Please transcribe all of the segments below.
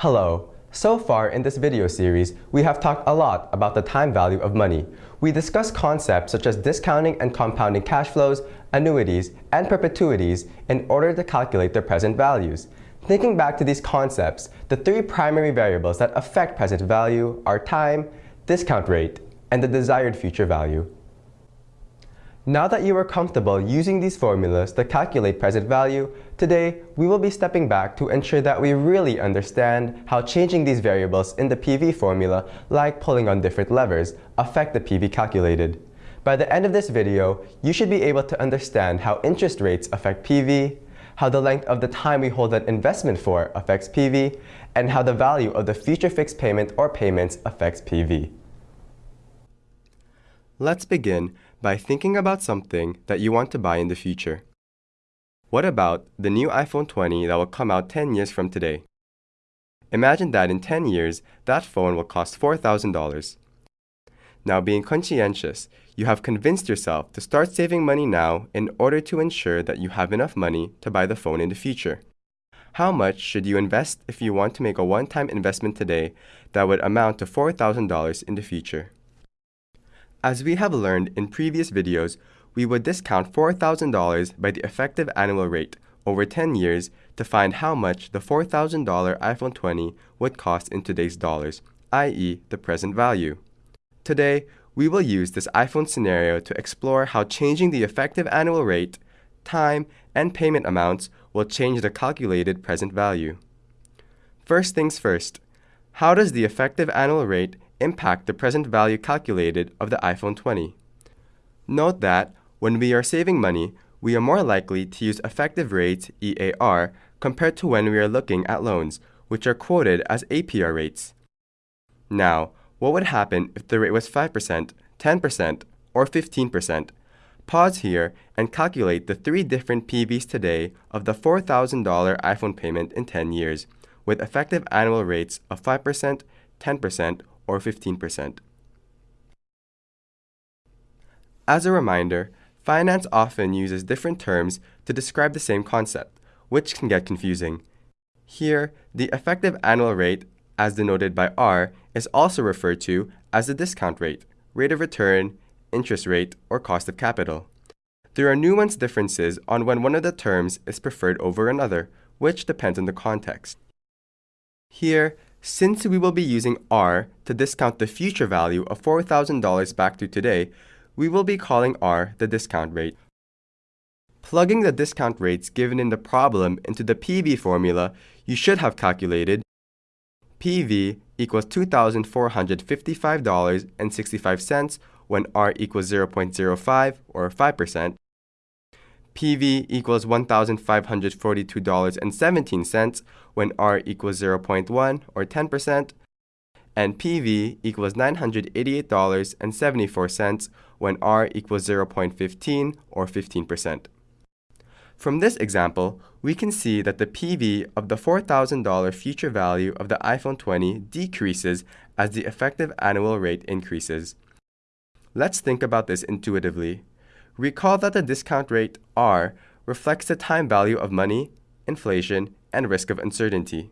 Hello. So far in this video series, we have talked a lot about the time value of money. We discussed concepts such as discounting and compounding cash flows, annuities, and perpetuities in order to calculate their present values. Thinking back to these concepts, the three primary variables that affect present value are time, discount rate, and the desired future value. Now that you are comfortable using these formulas to calculate present value, today we will be stepping back to ensure that we really understand how changing these variables in the PV formula, like pulling on different levers, affect the PV calculated. By the end of this video, you should be able to understand how interest rates affect PV, how the length of the time we hold an investment for affects PV, and how the value of the future fixed payment or payments affects PV. Let's begin by thinking about something that you want to buy in the future. What about the new iPhone 20 that will come out 10 years from today? Imagine that in 10 years, that phone will cost $4,000. Now, being conscientious, you have convinced yourself to start saving money now in order to ensure that you have enough money to buy the phone in the future. How much should you invest if you want to make a one-time investment today that would amount to $4,000 in the future? As we have learned in previous videos, we would discount $4,000 by the effective annual rate over 10 years to find how much the $4,000 iPhone 20 would cost in today's dollars, i.e. the present value. Today, we will use this iPhone scenario to explore how changing the effective annual rate, time, and payment amounts will change the calculated present value. First things first, how does the effective annual rate impact the present value calculated of the iPhone 20. Note that when we are saving money, we are more likely to use effective rates EAR compared to when we are looking at loans, which are quoted as APR rates. Now, what would happen if the rate was 5%, 10%, or 15%? Pause here and calculate the three different PVs today of the $4,000 iPhone payment in 10 years, with effective annual rates of 5%, 10%, or 15%. As a reminder, finance often uses different terms to describe the same concept, which can get confusing. Here, the effective annual rate, as denoted by R, is also referred to as the discount rate, rate of return, interest rate, or cost of capital. There are nuanced differences on when one of the terms is preferred over another, which depends on the context. Here, since we will be using R to discount the future value of $4,000 back to today, we will be calling R the discount rate. Plugging the discount rates given in the problem into the PV formula, you should have calculated PV equals $2,455.65 when R equals 0.05 or 5%, PV equals $1,542.17 when R equals 0.1 or 10%, and PV equals $988.74 when R equals 0.15 or 15%. From this example, we can see that the PV of the $4,000 future value of the iPhone 20 decreases as the effective annual rate increases. Let's think about this intuitively. Recall that the discount rate R reflects the time value of money, inflation, and risk of uncertainty.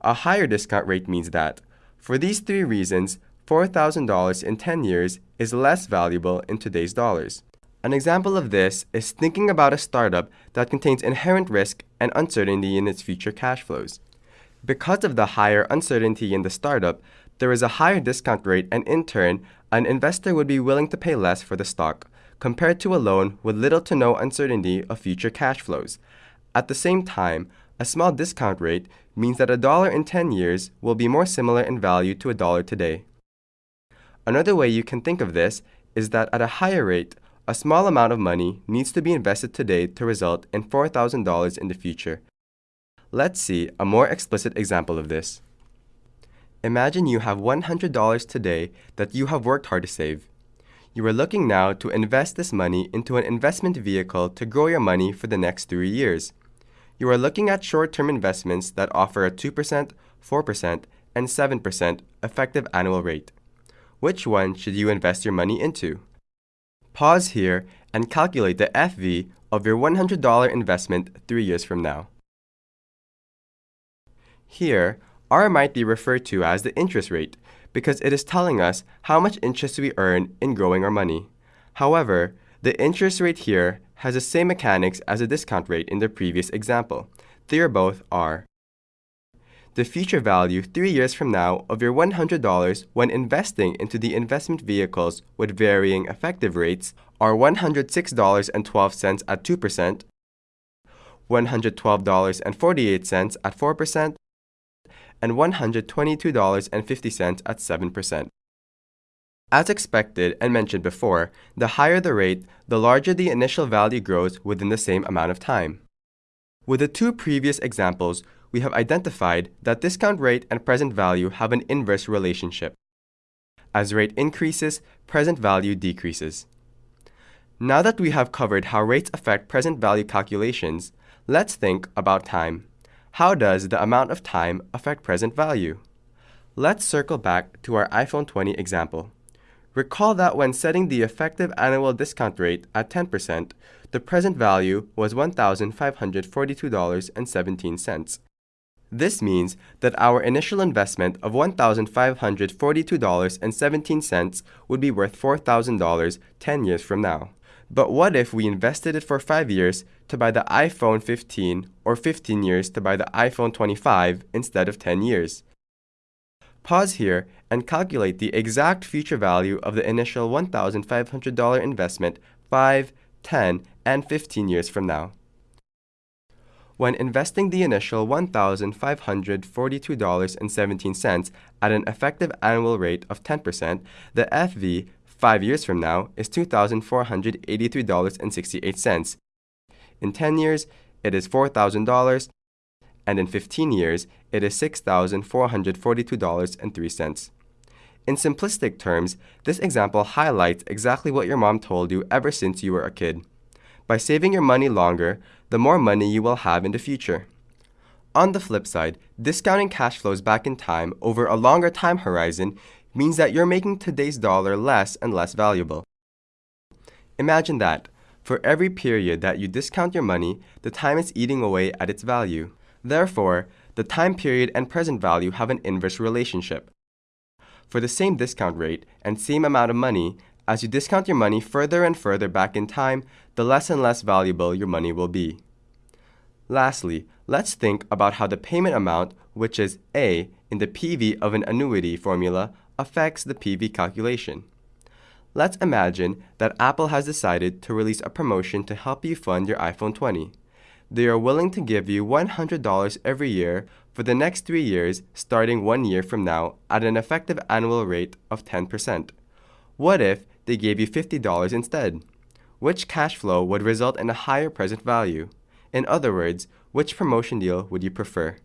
A higher discount rate means that, for these three reasons, $4,000 in 10 years is less valuable in today's dollars. An example of this is thinking about a startup that contains inherent risk and uncertainty in its future cash flows. Because of the higher uncertainty in the startup, there is a higher discount rate and in turn, an investor would be willing to pay less for the stock, compared to a loan with little to no uncertainty of future cash flows. At the same time, a small discount rate means that a dollar in 10 years will be more similar in value to a dollar today. Another way you can think of this is that at a higher rate, a small amount of money needs to be invested today to result in $4,000 in the future. Let's see a more explicit example of this. Imagine you have $100 today that you have worked hard to save. You are looking now to invest this money into an investment vehicle to grow your money for the next three years. You are looking at short-term investments that offer a 2%, 4%, and 7% effective annual rate. Which one should you invest your money into? Pause here and calculate the FV of your $100 investment three years from now. Here, R might be referred to as the interest rate because it is telling us how much interest we earn in growing our money. However, the interest rate here has the same mechanics as the discount rate in the previous example. They are both R. The future value three years from now of your $100 when investing into the investment vehicles with varying effective rates are $106.12 at 2%, $112.48 at 4%, and $122.50 at 7%. As expected and mentioned before, the higher the rate, the larger the initial value grows within the same amount of time. With the two previous examples, we have identified that discount rate and present value have an inverse relationship. As rate increases, present value decreases. Now that we have covered how rates affect present value calculations, let's think about time. How does the amount of time affect present value? Let's circle back to our iPhone 20 example. Recall that when setting the effective annual discount rate at 10%, the present value was $1,542.17. This means that our initial investment of $1,542.17 would be worth $4,000 10 years from now. But what if we invested it for 5 years to buy the iPhone 15 or 15 years to buy the iPhone 25 instead of 10 years? Pause here and calculate the exact future value of the initial $1,500 investment 5, 10, and 15 years from now. When investing the initial $1,542.17 at an effective annual rate of 10%, the FV 5 years from now is $2,483.68. In 10 years, it is $4,000, and in 15 years, it is $6,442.03. In simplistic terms, this example highlights exactly what your mom told you ever since you were a kid. By saving your money longer, the more money you will have in the future. On the flip side, discounting cash flows back in time over a longer time horizon means that you're making today's dollar less and less valuable. Imagine that. For every period that you discount your money, the time is eating away at its value. Therefore, the time period and present value have an inverse relationship. For the same discount rate and same amount of money, as you discount your money further and further back in time, the less and less valuable your money will be. Lastly, let's think about how the payment amount, which is A in the PV of an annuity formula, affects the PV calculation. Let's imagine that Apple has decided to release a promotion to help you fund your iPhone 20. They are willing to give you $100 every year for the next three years, starting one year from now, at an effective annual rate of 10%. What if they gave you $50 instead? Which cash flow would result in a higher present value? In other words, which promotion deal would you prefer?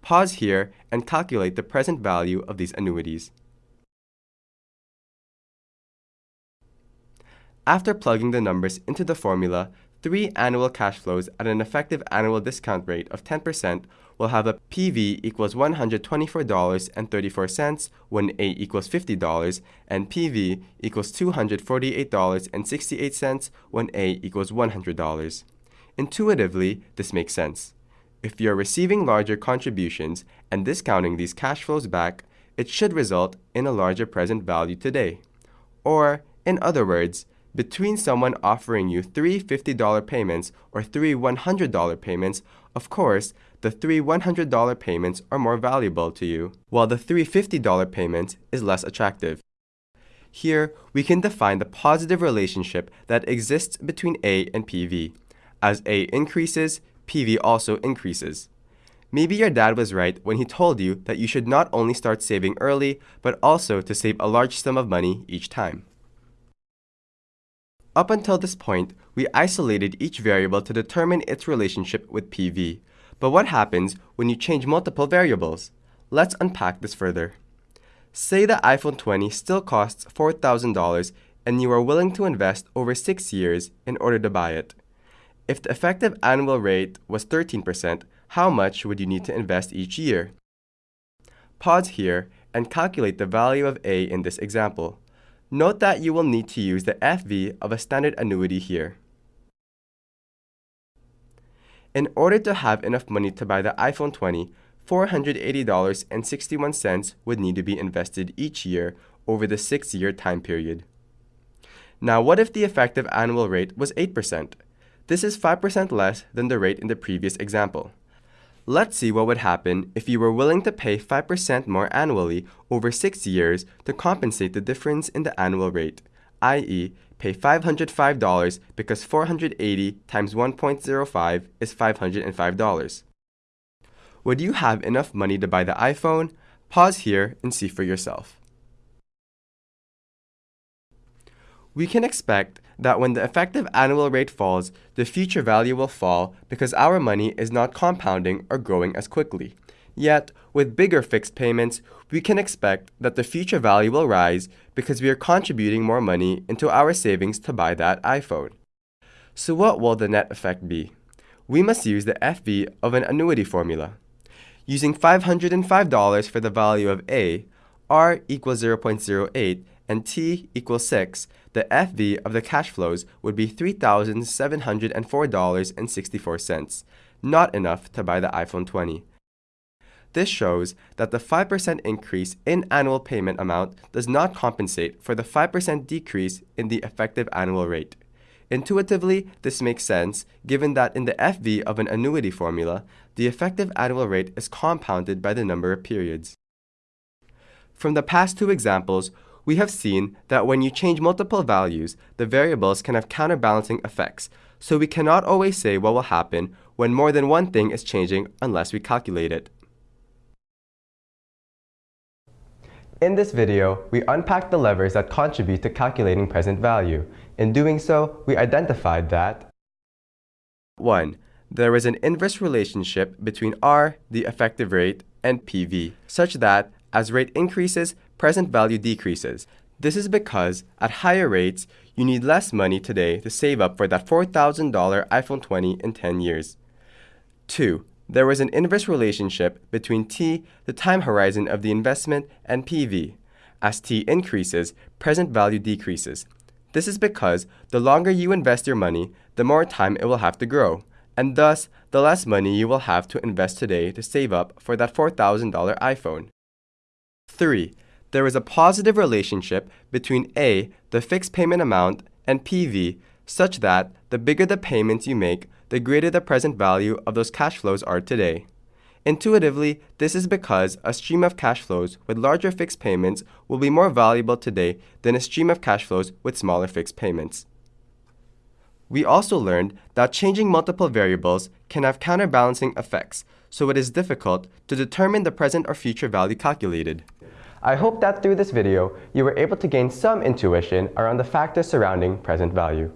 Pause here and calculate the present value of these annuities. After plugging the numbers into the formula, three annual cash flows at an effective annual discount rate of 10% will have a PV equals $124.34 when A equals $50 and PV equals $248.68 when A equals $100. Intuitively, this makes sense. If you're receiving larger contributions and discounting these cash flows back, it should result in a larger present value today. Or, in other words, between someone offering you three $50 payments or three $100 payments, of course, the three $100 payments are more valuable to you, while the three $50 payment is less attractive. Here, we can define the positive relationship that exists between A and PV. As A increases, PV also increases. Maybe your dad was right when he told you that you should not only start saving early, but also to save a large sum of money each time. Up until this point, we isolated each variable to determine its relationship with PV. But what happens when you change multiple variables? Let's unpack this further. Say the iPhone 20 still costs $4,000 and you are willing to invest over 6 years in order to buy it. If the effective annual rate was 13%, how much would you need to invest each year? Pause here and calculate the value of A in this example. Note that you will need to use the FV of a standard annuity here. In order to have enough money to buy the iPhone 20, $480.61 would need to be invested each year over the six year time period. Now, what if the effective annual rate was 8%? This is 5% less than the rate in the previous example. Let's see what would happen if you were willing to pay 5% more annually over 6 years to compensate the difference in the annual rate, i.e., pay $505 because 480 times 1.05 is $505. Would you have enough money to buy the iPhone? Pause here and see for yourself. We can expect that when the effective annual rate falls, the future value will fall because our money is not compounding or growing as quickly. Yet, with bigger fixed payments, we can expect that the future value will rise because we are contributing more money into our savings to buy that iPhone. So what will the net effect be? We must use the FV of an annuity formula. Using $505 for the value of A, R equals 0.08 and T equals 6, the FV of the cash flows would be $3,704.64, not enough to buy the iPhone 20. This shows that the 5% increase in annual payment amount does not compensate for the 5% decrease in the effective annual rate. Intuitively, this makes sense given that in the FV of an annuity formula, the effective annual rate is compounded by the number of periods. From the past two examples, we have seen that when you change multiple values, the variables can have counterbalancing effects, so we cannot always say what will happen when more than one thing is changing unless we calculate it. In this video, we unpacked the levers that contribute to calculating present value. In doing so, we identified that 1. There is an inverse relationship between R, the effective rate, and PV, such that as rate increases, present value decreases. This is because at higher rates, you need less money today to save up for that $4,000 iPhone 20 in 10 years. 2. There is an inverse relationship between T, the time horizon of the investment, and PV. As T increases, present value decreases. This is because the longer you invest your money, the more time it will have to grow, and thus the less money you will have to invest today to save up for that $4,000 iPhone. 3. There is a positive relationship between A, the fixed payment amount, and PV, such that the bigger the payments you make, the greater the present value of those cash flows are today. Intuitively, this is because a stream of cash flows with larger fixed payments will be more valuable today than a stream of cash flows with smaller fixed payments. We also learned that changing multiple variables can have counterbalancing effects, so it is difficult to determine the present or future value calculated. I hope that through this video, you were able to gain some intuition around the factors surrounding present value.